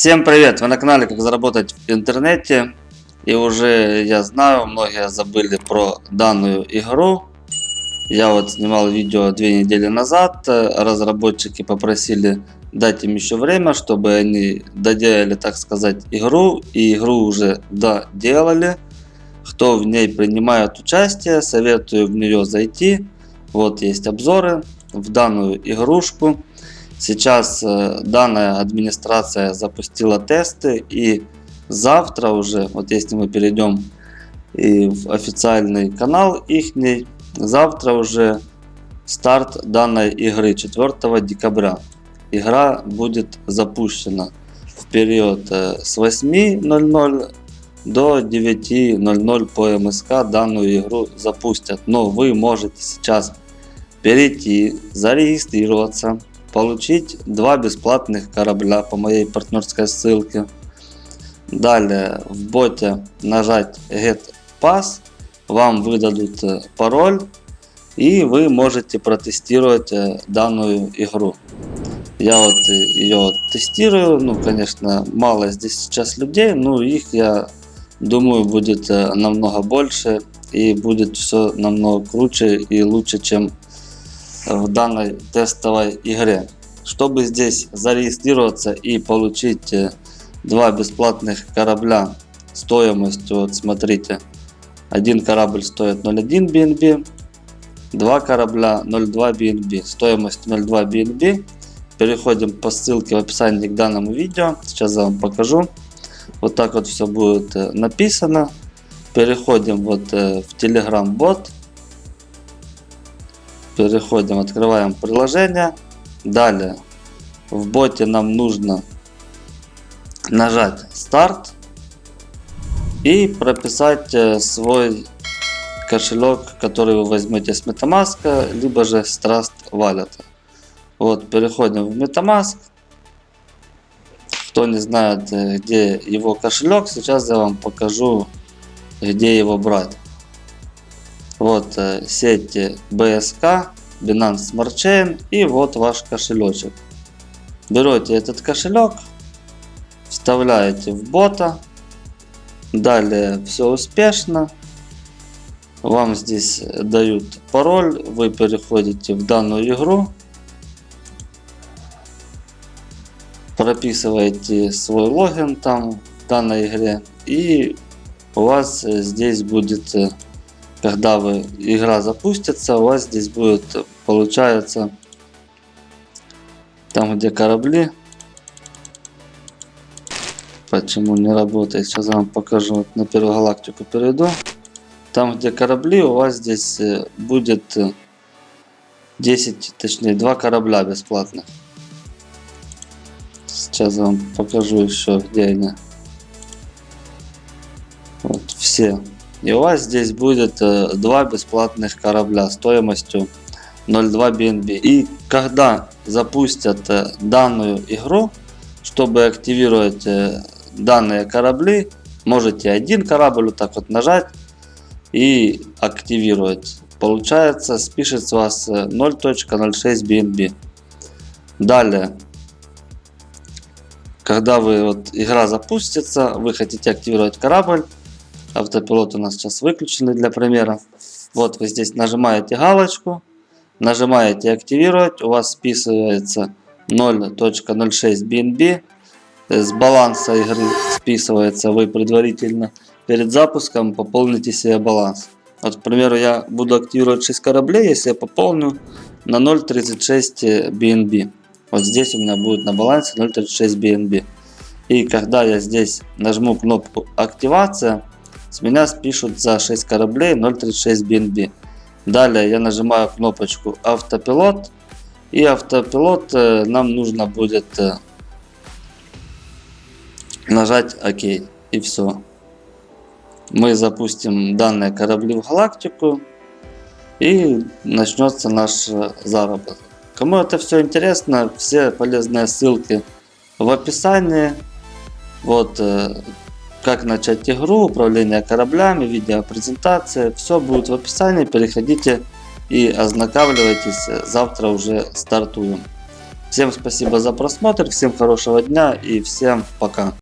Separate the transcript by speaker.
Speaker 1: Всем привет! Вы на канале Как заработать в интернете. И уже я знаю, многие забыли про данную игру. Я вот снимал видео две недели назад. Разработчики попросили дать им еще время, чтобы они доделали, так сказать, игру. И игру уже доделали. Кто в ней принимает участие, советую в нее зайти. Вот есть обзоры в данную игрушку. Сейчас э, данная администрация запустила тесты и завтра уже, вот если мы перейдем и в официальный канал их, завтра уже старт данной игры 4 декабря. Игра будет запущена в период э, с 8.00 до 9.00 по МСК данную игру запустят. Но вы можете сейчас перейти, зарегистрироваться получить два бесплатных корабля по моей партнерской ссылке. Далее в боте нажать Get Pass, вам выдадут э, пароль и вы можете протестировать э, данную игру. Я вот э, ее тестирую, ну конечно мало здесь сейчас людей, но их я думаю будет намного больше и будет все намного круче и лучше чем в данной тестовой игре. Чтобы здесь зарегистрироваться и получить э, два бесплатных корабля стоимостью, вот смотрите, один корабль стоит 0.1 BNB, два корабля 0.2 BNB, стоимость 0.2 BNB. Переходим по ссылке в описании к данному видео, сейчас я вам покажу. Вот так вот все будет э, написано. Переходим вот э, в Telegram бот Переходим, открываем приложение. Далее в боте нам нужно нажать старт и прописать э, свой кошелек, который вы возьмете с MetaMask, либо же с Trust Wallet. Вот, переходим в MetaMask. Кто не знает, э, где его кошелек, сейчас я вам покажу, где его брать. Вот э, сети BSK, Binance Smart Chain и вот ваш кошелечек. Берете этот кошелек, вставляете в бота. Далее все успешно. Вам здесь дают пароль, вы переходите в данную игру. Прописываете свой логин там в данной игре. И у вас здесь будет когда вы игра запустится, у вас здесь будет получается там где корабли. Почему не работает? Сейчас я вам покажу. На первую галактику перейду. Там где корабли, у вас здесь э, будет 10, точнее 2 корабля бесплатных. Сейчас я вам покажу еще где они. Вот все. И у вас здесь будет э, два бесплатных корабля стоимостью 0.2 BNB. И когда запустят э, данную игру, чтобы активировать э, данные корабли, можете один корабль вот так вот нажать и активировать. Получается, спишет с вас 0.06 BNB. Далее, когда вы вот игра запустится, вы хотите активировать корабль, Автопилот у нас сейчас выключенный для примера. Вот вы здесь нажимаете галочку, нажимаете активировать, у вас списывается 0.06 BNB. С баланса игры списывается, вы предварительно перед запуском пополните себе баланс. Вот, к примеру, я буду активировать 6 кораблей, если я пополню на 0.36 BNB. Вот здесь у меня будет на балансе 0.36 BNB. И когда я здесь нажму кнопку активация, с меня спишут за 6 кораблей 0.36 BNB. Далее я нажимаю кнопочку автопилот. И автопилот э, нам нужно будет э, нажать ОК. И все. Мы запустим данные корабли в галактику. И начнется наш э, заработок. Кому это все интересно, все полезные ссылки в описании. Вот как начать игру, управление кораблями, видеопрезентация. Все будет в описании. Переходите и ознакомьтесь. Завтра уже стартуем. Всем спасибо за просмотр, всем хорошего дня и всем пока.